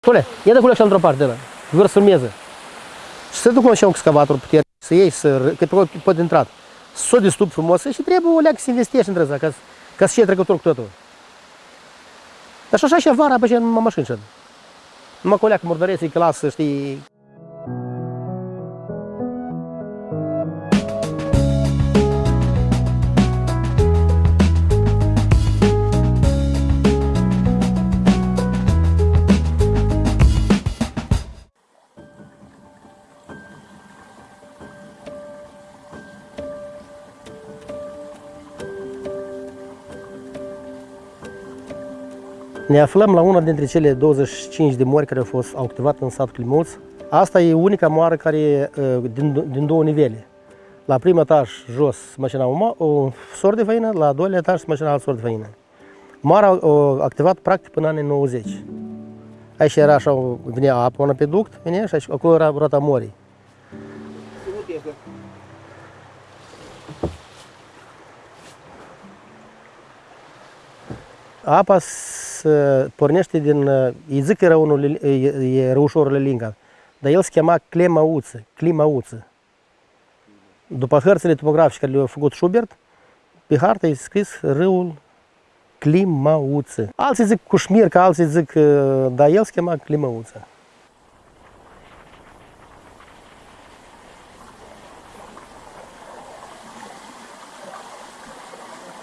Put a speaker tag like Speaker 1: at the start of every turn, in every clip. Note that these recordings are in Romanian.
Speaker 1: Tule, ia de culeașa într-o parte, ăla. Vor să filmeze. Și să duc așa un excavator puternic, să iei, să, că pe pot intrat. Să o distup frumos și trebuie o leacă să investești între asta, ca, ca să fie trecător cu totul. Dar și așa și vara, pe ce numai mașini și Numai cu o leacă murdăreță, că lasă, știi, Ne aflăm la una dintre cele 25 de mori care au fost au activat în satul Climuț. Asta e unica moară care uh, din, din două nivele. La primul etaj jos se mașina un sor de făină, la doilea etaj se mașina alt sor de făină. Moara a activat practic până anii 90. Aici era așa, venea apă până pe duct, venea și acolo era rota morii. Apa se pornește din, îi zic că era unul, e răușorul Linga, dar el se chema Clemauță, Climauță. După hărțile topografice care le-a făcut Schubert, pe hartă e scris râul Climauță. Alții zic Cușmirca, alții zic, dar el se chema Climauță.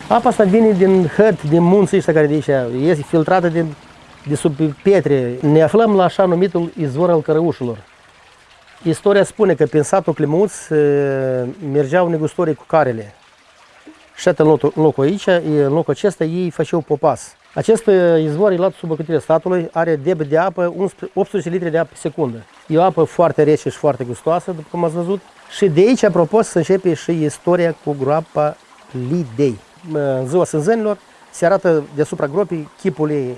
Speaker 1: Apa asta vine din hăt, din munții ăștia care de aici, este filtrată din, de sub pietre. Ne aflăm la așa numitul izvor al cărăușilor. Istoria spune că prin satul Climuț mergeau negustorii cu carele. Și în locul, în locul aici, în locul acesta, ei făceau popas. Acest izvor e luat sub ocătirea statului, are debit de apă 18 litri de apă pe secundă. E o apă foarte rece și foarte gustoasă, după cum ați văzut. Și de aici, apropo, să începe și istoria cu groapa Lidei în ziua sânzănilor, se arată deasupra gropii chipul ei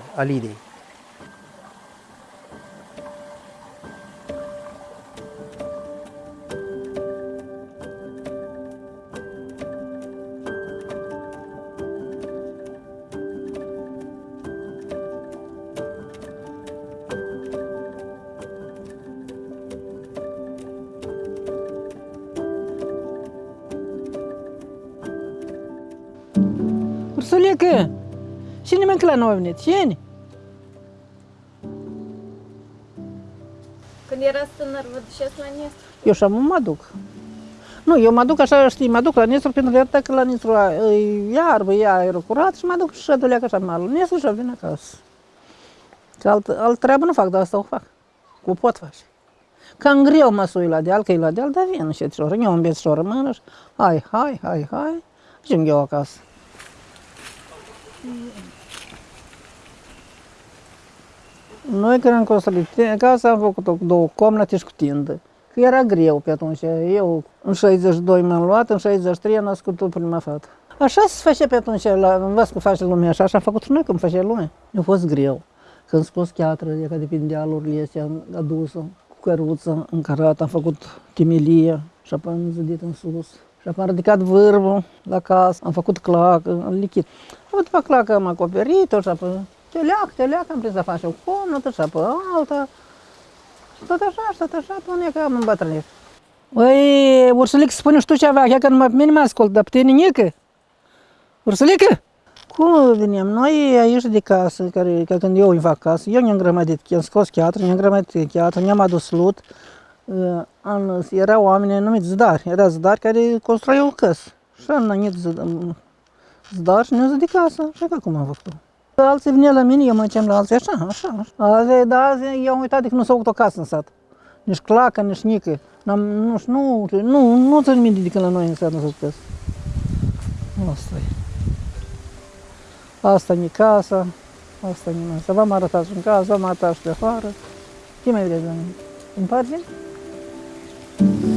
Speaker 1: Alidei.
Speaker 2: Ursulică! Cine mă la noi venit? Cine?
Speaker 3: Când erați tânăr, vă duceți la Nistru?
Speaker 2: Eu și mă duc. Nu, eu mă duc așa, știi, mă duc la Nistru pentru că la Nistru e iarbă, e aerul curat și mă duc și duleacă așa malul. Nistru și vin acasă. Că alt, alt treabă nu fac, dar asta o fac. Cu pot face. Cam greu mă sui la deal, că e la deal, dar vin și șoră. Eu îmi și o rămână și hai, hai, hai, hai, și eu acasă. Noi când am construit casa am făcut-o cu două comnate și cu tindă. Că era greu pe atunci. Eu în 62 m-am luat, în 63 am născut prima fată. Așa se face pe atunci, la, învăț că face lumea așa, așa am făcut și noi când face lumea. A fost greu. Când scos chiatră, e ca de prin dealurile astea, am adus-o cu căruță, încărat, am făcut timelie și apoi am zidit în sus. Și apoi am ridicat vârful la casă, am făcut clacă, am lichit. Apoi după clacă am acoperit-o și apoi te leac, te leac, am prins să faci o comnată și apoi alta. Și tot așa, și tot așa, până că am îmbătrânit. Băi, Ursulic, spune și tu ceva, chiar că numai pe mine mă ascult, dar pe tine nică. Ursulică? Cum venim? Noi aici de casă, care, că când eu îi fac casă, eu ne-am grămădit, am scos chiatră, ne-am grămădit chiatră, ne-am adus lut, an, erau oameni numiți zdari, era zdari care construiau căs. Și am nănit zdar și ne-au de casă. Și acum am făcut Alții vine la mine, eu mă cem la alții așa, așa, așa. Azi, da, azi, eu am uitat de că nu s-a făcut o casă în sat. Nici clacă, nici nică. N-am, nu, nu, nu, nu țin minte de când la noi în sat nu s-a făcut casă. Asta e. Asta e casa, asta e casa. V-am arătat și în casă, v-am arătat și de afară. Ce mai vreți, În parte? Thank you.